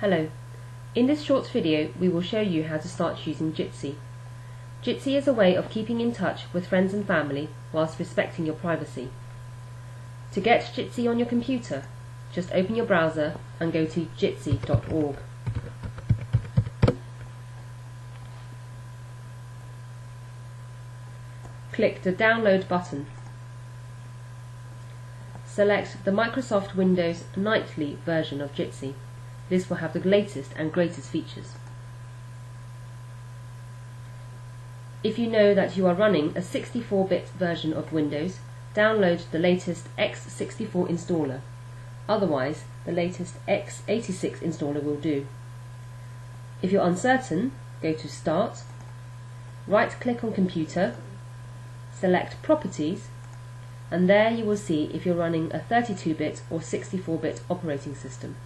Hello. In this short video we will show you how to start using Jitsi. Jitsi is a way of keeping in touch with friends and family whilst respecting your privacy. To get Jitsi on your computer, just open your browser and go to jitsi.org. Click the download button. Select the Microsoft Windows Nightly version of Jitsi. This will have the latest and greatest features. If you know that you are running a 64-bit version of Windows, download the latest x64 installer. Otherwise, the latest x86 installer will do. If you're uncertain, go to Start, right-click on Computer, select Properties, and there you will see if you're running a 32-bit or 64-bit operating system.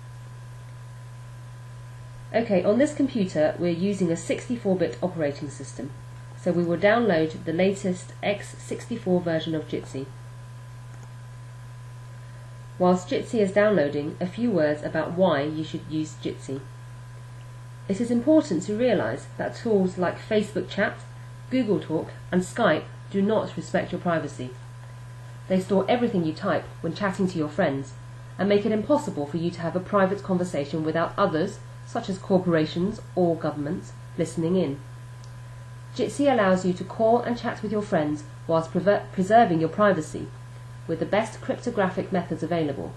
Okay, on this computer we're using a 64-bit operating system, so we will download the latest x64 version of Jitsi. Whilst Jitsi is downloading, a few words about why you should use Jitsi. It is important to realise that tools like Facebook Chat, Google Talk and Skype do not respect your privacy. They store everything you type when chatting to your friends and make it impossible for you to have a private conversation without others such as corporations or governments, listening in. Jitsi allows you to call and chat with your friends whilst preserving your privacy with the best cryptographic methods available.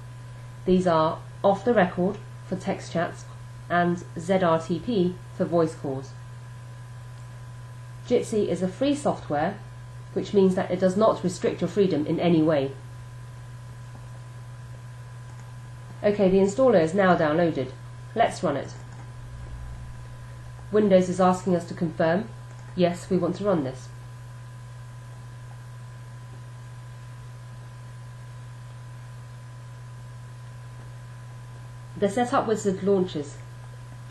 These are off the record for text chats and ZRTP for voice calls. Jitsi is a free software which means that it does not restrict your freedom in any way. Okay, the installer is now downloaded. Let's run it. Windows is asking us to confirm, yes, we want to run this. The Setup Wizard launches.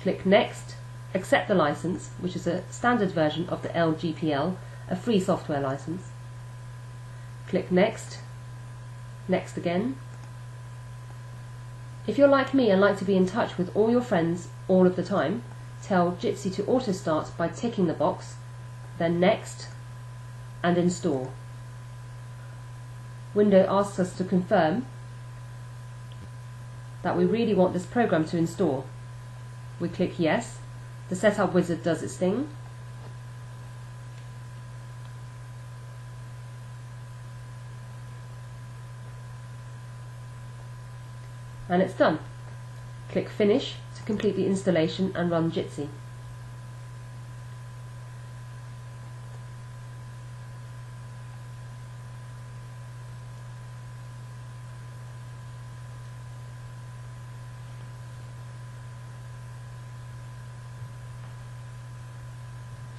Click Next, accept the license, which is a standard version of the LGPL, a free software license. Click Next, Next again. If you're like me and like to be in touch with all your friends all of the time, tell Jitsi to auto start by ticking the box, then next, and install. Window asks us to confirm that we really want this program to install. We click yes, the setup wizard does its thing, and it's done. Click Finish to complete the installation and run Jitsi.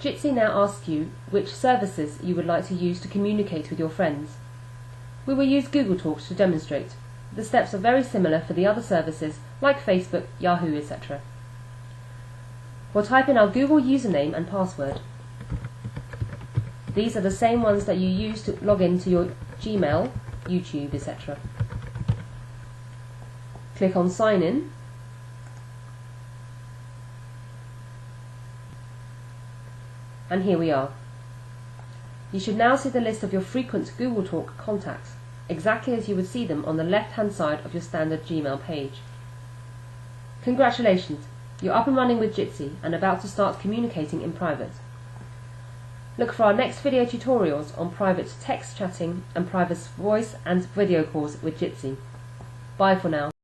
Jitsi now asks you which services you would like to use to communicate with your friends. We will use Google Talk to demonstrate. The steps are very similar for the other services like Facebook, Yahoo, etc. We'll type in our Google username and password. These are the same ones that you use to log in to your Gmail, YouTube, etc. Click on Sign In. And here we are. You should now see the list of your frequent Google Talk contacts exactly as you would see them on the left-hand side of your standard Gmail page. Congratulations! You're up and running with Jitsi and about to start communicating in private. Look for our next video tutorials on private text chatting and private voice and video calls with Jitsi. Bye for now.